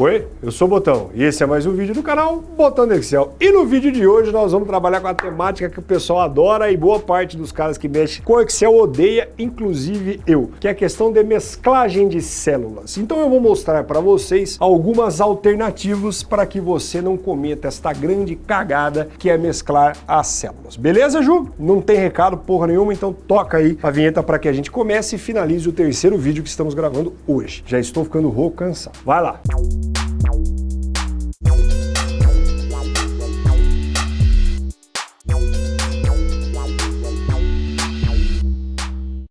Oi, eu sou o Botão e esse é mais um vídeo do canal Botão do Excel. E no vídeo de hoje nós vamos trabalhar com a temática que o pessoal adora e boa parte dos caras que mexem com Excel odeia, inclusive eu, que é a questão de mesclagem de células. Então eu vou mostrar para vocês algumas alternativas para que você não cometa esta grande cagada que é mesclar as células. Beleza, Ju? Não tem recado porra nenhuma, então toca aí a vinheta para que a gente comece e finalize o terceiro vídeo que estamos gravando hoje. Já estou ficando rouco, cansado. Vai lá!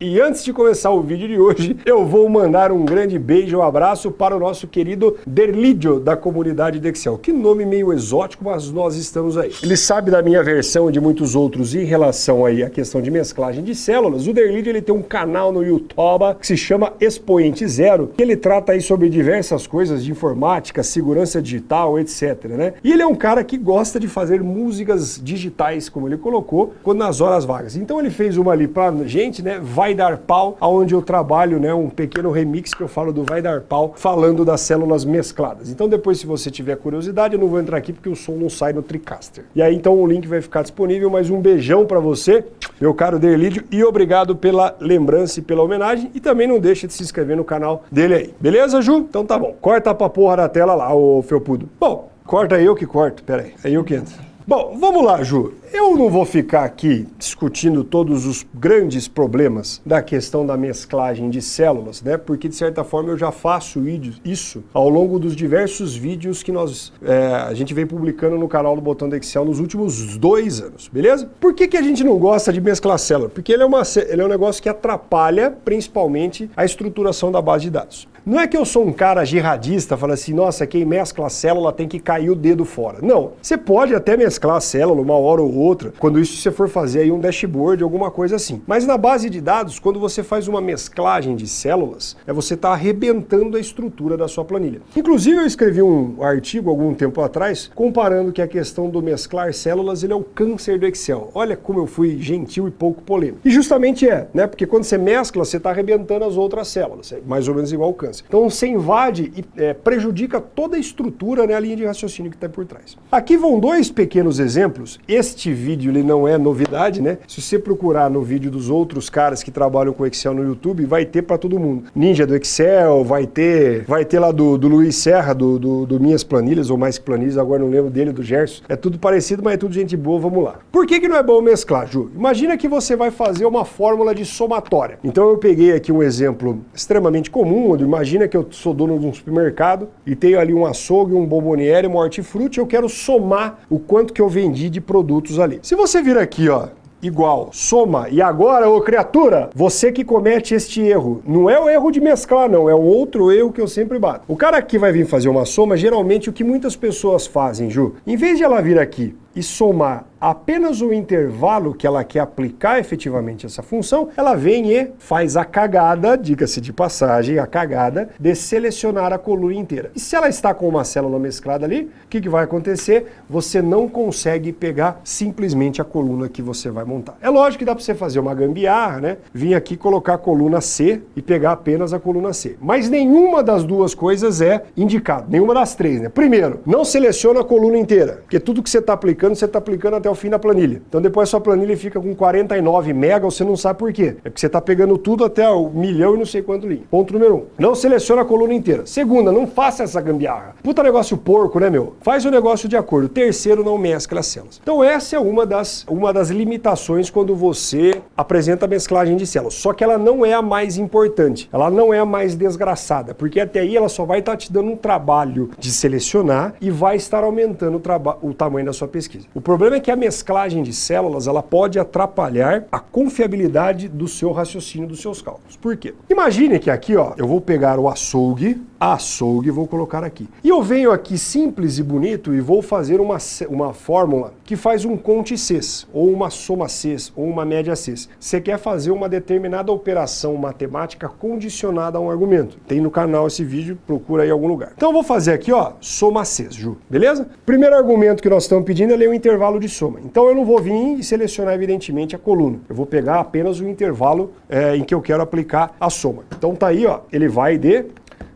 E antes de começar o vídeo de hoje, eu vou mandar um grande beijo e um abraço para o nosso querido Derlidio, da comunidade de Excel. Que nome meio exótico, mas nós estamos aí. Ele sabe da minha versão e de muitos outros em relação aí à questão de mesclagem de células. O Derlidio ele tem um canal no YouTube que se chama Expoente Zero, que ele trata aí sobre diversas coisas de informática, segurança digital, etc. Né? E ele é um cara que gosta de fazer músicas digitais, como ele colocou, quando nas horas vagas. Então ele fez uma ali pra gente, né? Vai Dar Pau, onde eu trabalho né, um pequeno remix que eu falo do Vai Dar Pau, falando das células mescladas. Então depois, se você tiver curiosidade, eu não vou entrar aqui porque o som não sai no TriCaster. E aí então o link vai ficar disponível, mas um beijão para você, meu caro Derlídio, e obrigado pela lembrança e pela homenagem, e também não deixa de se inscrever no canal dele aí. Beleza, Ju? Então tá bom. Corta pra porra da tela lá, ô Felpudo. Bom, corta eu que corto, pera aí. Aí eu que entro. Bom, vamos lá, Ju. Eu não vou ficar aqui discutindo todos os grandes problemas da questão da mesclagem de células, né? Porque, de certa forma, eu já faço isso ao longo dos diversos vídeos que nós, é, a gente vem publicando no canal do Botão do Excel nos últimos dois anos, beleza? Por que, que a gente não gosta de mesclar célula? Porque ele é, uma, ele é um negócio que atrapalha, principalmente, a estruturação da base de dados. Não é que eu sou um cara jihadista, fala assim, nossa, quem mescla a célula tem que cair o dedo fora. Não, você pode até mesclar a célula uma hora ou outra, quando isso você for fazer aí um dashboard, alguma coisa assim. Mas na base de dados, quando você faz uma mesclagem de células, é você está arrebentando a estrutura da sua planilha. Inclusive eu escrevi um artigo algum tempo atrás, comparando que a questão do mesclar células, ele é o câncer do Excel. Olha como eu fui gentil e pouco polêmico. E justamente é, né? Porque quando você mescla, você está arrebentando as outras células. É mais ou menos igual ao câncer. Então você invade e é, prejudica toda a estrutura, né, a linha de raciocínio que está por trás. Aqui vão dois pequenos exemplos. Este vídeo ele não é novidade, né? Se você procurar no vídeo dos outros caras que trabalham com Excel no YouTube, vai ter para todo mundo. Ninja do Excel, vai ter, vai ter lá do, do Luiz Serra, do, do, do, Minhas Planilhas, ou Mais Planilhas, agora não lembro dele, do Gerson. É tudo parecido, mas é tudo gente boa, vamos lá. Por que, que não é bom mesclar, Ju? Imagina que você vai fazer uma fórmula de somatória. Então eu peguei aqui um exemplo extremamente comum, onde imagina Imagina que eu sou dono de um supermercado e tenho ali um açougue, um bomboniere, um hortifruti, eu quero somar o quanto que eu vendi de produtos ali. Se você vir aqui, ó, igual, soma, e agora, ô criatura, você que comete este erro, não é o erro de mesclar não, é um outro erro que eu sempre bato. O cara aqui vai vir fazer uma soma, geralmente o que muitas pessoas fazem, Ju, em vez de ela vir aqui e somar apenas o intervalo que ela quer aplicar efetivamente essa função, ela vem e faz a cagada, diga-se de passagem, a cagada de selecionar a coluna inteira. E se ela está com uma célula mesclada ali, o que, que vai acontecer? Você não consegue pegar simplesmente a coluna que você vai montar. É lógico que dá para você fazer uma gambiarra, né? Vir aqui colocar a coluna C e pegar apenas a coluna C. Mas nenhuma das duas coisas é indicado, nenhuma das três, né? Primeiro, não seleciona a coluna inteira, porque tudo que você está aplicando, você está aplicando até o fim da planilha. Então depois a sua planilha fica com 49 mega, você não sabe por quê. É porque você está pegando tudo até o milhão e não sei quanto linha. Ponto número um. Não seleciona a coluna inteira. Segunda, não faça essa gambiarra. Puta negócio porco, né, meu? Faz o negócio de acordo. Terceiro, não mescla as células. Então essa é uma das, uma das limitações quando você apresenta a mesclagem de células. Só que ela não é a mais importante. Ela não é a mais desgraçada, porque até aí ela só vai estar tá te dando um trabalho de selecionar e vai estar aumentando o, o tamanho da sua pesquisa. O problema é que a mesclagem de células ela pode atrapalhar a confiabilidade do seu raciocínio, dos seus cálculos. Por quê? Imagine que aqui, ó, eu vou pegar o açougue, açougue, vou colocar aqui. E eu venho aqui simples e bonito e vou fazer uma, uma fórmula que faz um conte Cs, ou uma soma Cs, ou uma média Cs. Você quer fazer uma determinada operação matemática condicionada a um argumento. Tem no canal esse vídeo, procura aí em algum lugar. Então eu vou fazer aqui, ó, soma Cs, Ju, beleza? Primeiro argumento que nós estamos pedindo é ler o intervalo de soma. Então eu não vou vir e selecionar evidentemente a coluna. Eu vou pegar apenas o intervalo é, em que eu quero aplicar a soma. Então tá aí, ó, ele vai de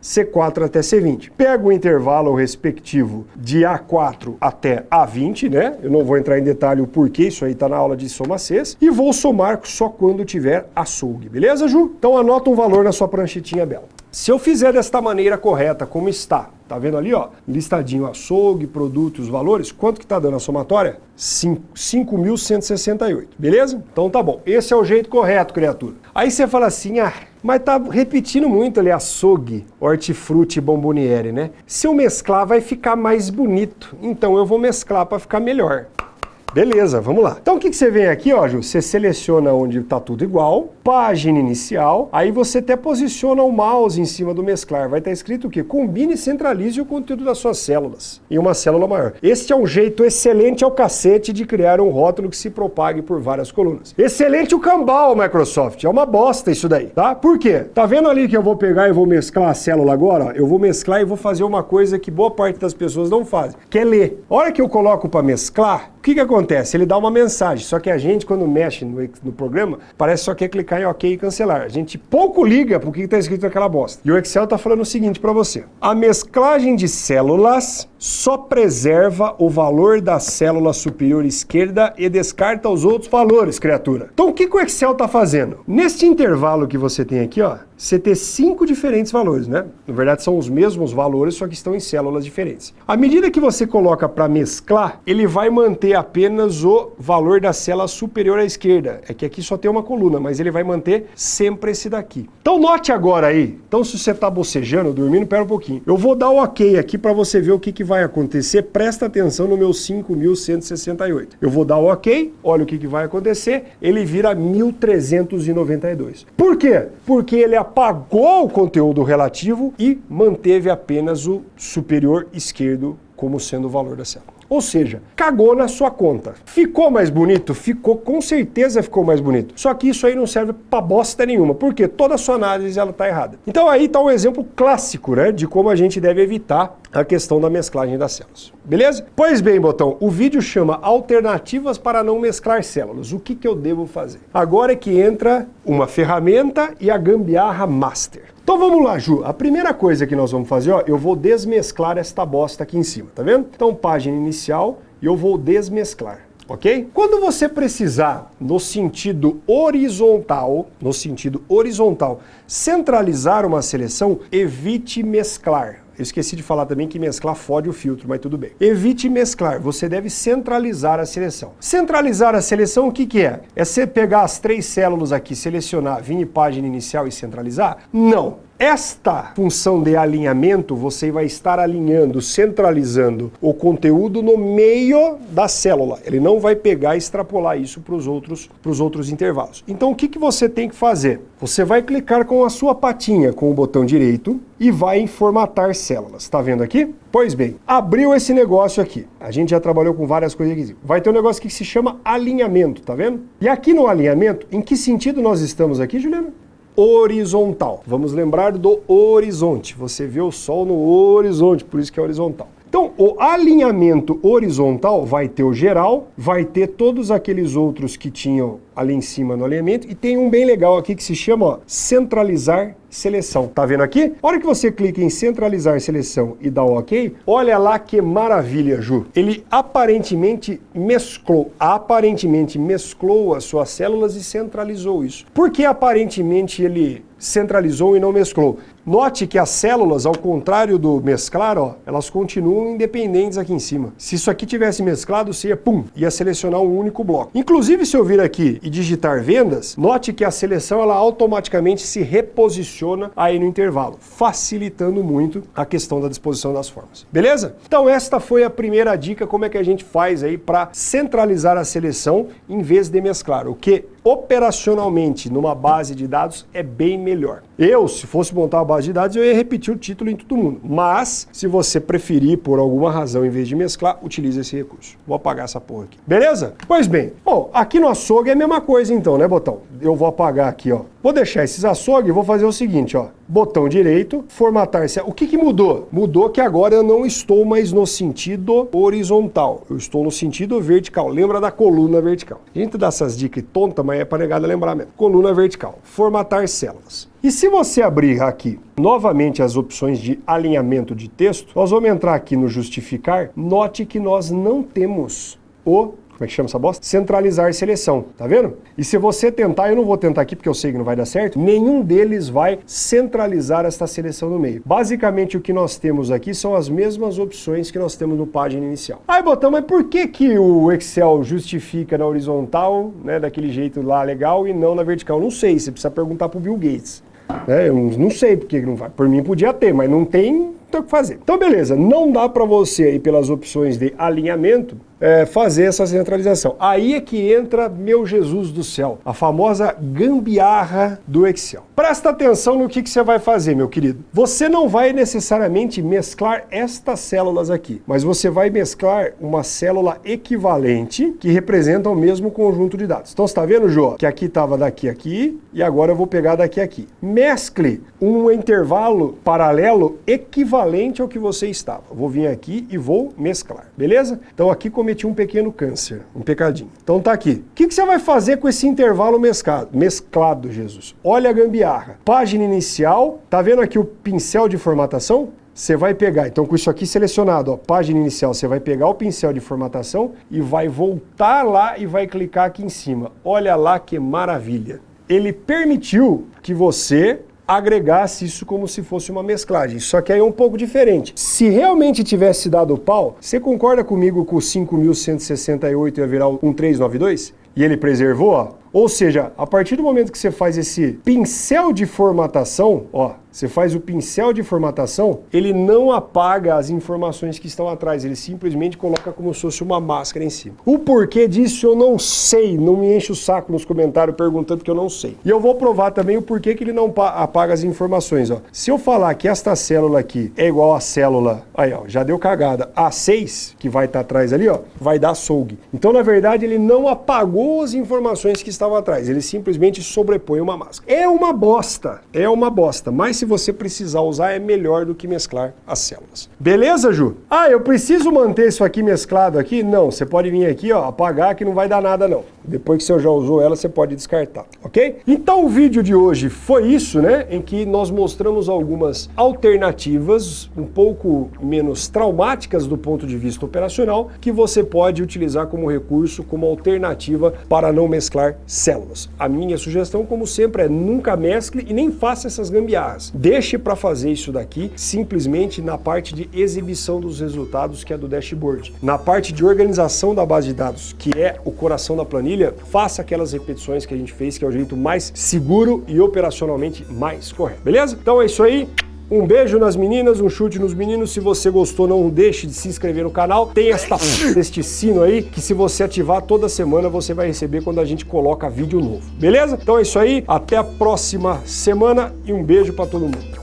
C4 até C20. Pego o intervalo respectivo de A4 até A20, né? Eu não vou entrar em detalhe o porquê, isso aí está na aula de soma Cs, e vou somar só quando tiver açougue, beleza, Ju? Então anota um valor na sua pranchetinha bela. Se eu fizer desta maneira correta, como está, tá vendo ali, ó, listadinho açougue, produtos, valores, quanto que tá dando a somatória? 5.168, beleza? Então tá bom, esse é o jeito correto, criatura. Aí você fala assim, ah, mas tá repetindo muito ali açougue, hortifruti e bomboniere, né? Se eu mesclar vai ficar mais bonito, então eu vou mesclar para ficar melhor. Beleza, vamos lá. Então o que, que você vem aqui, ó, Ju? Você seleciona onde está tudo igual, página inicial, aí você até posiciona o mouse em cima do mesclar. Vai estar tá escrito o quê? Combine e centralize o conteúdo das suas células em uma célula maior. Este é um jeito excelente ao cacete de criar um rótulo que se propague por várias colunas. Excelente o cambal, Microsoft. É uma bosta isso daí, tá? Por quê? Tá vendo ali que eu vou pegar e vou mesclar a célula agora? Eu vou mesclar e vou fazer uma coisa que boa parte das pessoas não fazem, que é ler. A hora que eu coloco para mesclar, o que, que acontece? Ele dá uma mensagem, só que a gente, quando mexe no, no programa, parece só quer clicar em OK e cancelar. A gente pouco liga para o que está escrito naquela bosta. E o Excel está falando o seguinte para você. A mesclagem de células só preserva o valor da célula superior esquerda e descarta os outros valores, criatura. Então o que, que o Excel está fazendo? Neste intervalo que você tem aqui, ó, você ter cinco diferentes valores, né? Na verdade, são os mesmos valores, só que estão em células diferentes. À medida que você coloca para mesclar, ele vai manter apenas o valor da célula superior à esquerda. É que aqui só tem uma coluna, mas ele vai manter sempre esse daqui. Então note agora aí, então se você está bocejando, dormindo, pera um pouquinho. Eu vou dar o ok aqui para você ver o que, que vai acontecer. Presta atenção no meu 5168. Eu vou dar o ok, olha o que, que vai acontecer, ele vira 1392. Por quê? Porque ele apagou o conteúdo relativo e manteve apenas o superior esquerdo como sendo o valor da célula. Ou seja, cagou na sua conta. Ficou mais bonito? Ficou, com certeza ficou mais bonito. Só que isso aí não serve pra bosta nenhuma, porque toda a sua análise ela tá errada. Então aí tá um exemplo clássico, né, de como a gente deve evitar a questão da mesclagem das células. Beleza? Pois bem, botão, o vídeo chama Alternativas para não mesclar células. O que, que eu devo fazer? Agora é que entra uma ferramenta e a gambiarra master. Então vamos lá, Ju. A primeira coisa que nós vamos fazer, ó, eu vou desmesclar esta bosta aqui em cima, tá vendo? Então, página inicial, e eu vou desmesclar ok? Quando você precisar, no sentido horizontal, no sentido horizontal, centralizar uma seleção, evite mesclar. Eu esqueci de falar também que mesclar fode o filtro, mas tudo bem. Evite mesclar, você deve centralizar a seleção. Centralizar a seleção, o que, que é? É você pegar as três células aqui, selecionar, vir em página inicial e centralizar? Não. Esta função de alinhamento, você vai estar alinhando, centralizando o conteúdo no meio da célula. Ele não vai pegar e extrapolar isso para os outros, outros intervalos. Então o que, que você tem que fazer? Você vai clicar com a sua patinha com o botão direito e vai em formatar células. Está vendo aqui? Pois bem, abriu esse negócio aqui. A gente já trabalhou com várias coisas aqui. Vai ter um negócio que se chama alinhamento, tá vendo? E aqui no alinhamento, em que sentido nós estamos aqui, Juliana? Horizontal. Vamos lembrar do horizonte. Você vê o Sol no horizonte, por isso que é horizontal. Então, o alinhamento horizontal vai ter o geral, vai ter todos aqueles outros que tinham ali em cima no alinhamento, e tem um bem legal aqui que se chama ó, centralizar seleção. Tá vendo aqui? A hora que você clica em centralizar seleção e dá o OK, olha lá que maravilha, Ju. Ele aparentemente mesclou, aparentemente mesclou as suas células e centralizou isso. Por que aparentemente ele centralizou e não mesclou? Note que as células, ao contrário do mesclar, ó, elas continuam independentes aqui em cima. Se isso aqui tivesse mesclado, você ia, pum, ia selecionar um único bloco. Inclusive, se eu vir aqui e digitar vendas, note que a seleção ela automaticamente se reposiciona aí no intervalo, facilitando muito a questão da disposição das formas. Beleza? Então esta foi a primeira dica, como é que a gente faz aí para centralizar a seleção em vez de mesclar, o que operacionalmente numa base de dados é bem melhor. Eu, se fosse montar uma base de dados, eu ia repetir o título em todo mundo. Mas, se você preferir, por alguma razão, em vez de mesclar, utilize esse recurso. Vou apagar essa porra aqui. Beleza? Pois bem, bom, aqui no açougue é a mesma coisa então, né, Botão? Eu vou apagar aqui, ó, Vou deixar esses açougues e vou fazer o seguinte, ó. Botão direito, formatar. O que, que mudou? Mudou que agora eu não estou mais no sentido horizontal. Eu estou no sentido vertical. Lembra da coluna vertical. A gente dá essas dicas tontas, mas é para negada lembrar mesmo. Coluna vertical. Formatar células. E se você abrir aqui novamente as opções de alinhamento de texto, nós vamos entrar aqui no justificar. Note que nós não temos o como é que chama essa bosta? Centralizar seleção, tá vendo? E se você tentar, eu não vou tentar aqui porque eu sei que não vai dar certo, nenhum deles vai centralizar esta seleção no meio. Basicamente o que nós temos aqui são as mesmas opções que nós temos no página inicial. Aí botão, mas por que que o Excel justifica na horizontal, né, daquele jeito lá legal e não na vertical? Não sei, você precisa perguntar pro Bill Gates. É, eu não sei porque não vai. Por mim podia ter, mas não tem, tem o que fazer. Então beleza, não dá para você aí pelas opções de alinhamento é, fazer essa centralização. Aí é que entra, meu Jesus do céu, a famosa gambiarra do Excel. Presta atenção no que, que você vai fazer, meu querido. Você não vai necessariamente mesclar estas células aqui, mas você vai mesclar uma célula equivalente que representa o mesmo conjunto de dados. Então você está vendo, Jô, que aqui estava daqui aqui e agora eu vou pegar daqui aqui. Mescle um intervalo paralelo equivalente ao que você estava. Vou vir aqui e vou mesclar, beleza? Então aqui comecei cometi um pequeno câncer, um pecadinho. Então tá aqui. O que, que você vai fazer com esse intervalo mesclado, mesclado, Jesus? Olha a gambiarra. Página inicial, tá vendo aqui o pincel de formatação? Você vai pegar, então com isso aqui selecionado, ó, página inicial, você vai pegar o pincel de formatação e vai voltar lá e vai clicar aqui em cima. Olha lá que maravilha. Ele permitiu que você agregasse isso como se fosse uma mesclagem. Só que aí é um pouco diferente. Se realmente tivesse dado pau, você concorda comigo que o 5.168 ia virar um 392? E ele preservou, ó. Ou seja, a partir do momento que você faz esse pincel de formatação, ó, você faz o pincel de formatação, ele não apaga as informações que estão atrás, ele simplesmente coloca como se fosse uma máscara em cima. O porquê disso eu não sei, não me enche o saco nos comentários perguntando que eu não sei. E eu vou provar também o porquê que ele não apaga as informações. Ó. Se eu falar que esta célula aqui é igual à célula, aí ó, já deu cagada, A6, que vai estar tá atrás ali, ó, vai dar açougue. Então, na verdade, ele não apagou as informações que estavam atrás, ele simplesmente sobrepõe uma máscara. É uma bosta, é uma bosta, mas se você precisar usar, é melhor do que mesclar as células. Beleza, Ju? Ah, eu preciso manter isso aqui mesclado aqui? Não, você pode vir aqui, ó, apagar que não vai dar nada não. Depois que você já usou ela, você pode descartar, ok? Então o vídeo de hoje foi isso, né? Em que nós mostramos algumas alternativas um pouco menos traumáticas do ponto de vista operacional que você pode utilizar como recurso, como alternativa para não mesclar células. A minha sugestão, como sempre, é nunca mescle e nem faça essas gambiarras. Deixe para fazer isso daqui simplesmente na parte de exibição dos resultados, que é do dashboard. Na parte de organização da base de dados, que é o coração da planilha, faça aquelas repetições que a gente fez, que é o jeito mais seguro e operacionalmente mais correto. Beleza? Então é isso aí. Um beijo nas meninas, um chute nos meninos. Se você gostou, não deixe de se inscrever no canal. Tem esta, este sino aí, que se você ativar toda semana, você vai receber quando a gente coloca vídeo novo. Beleza? Então é isso aí. Até a próxima semana e um beijo para todo mundo.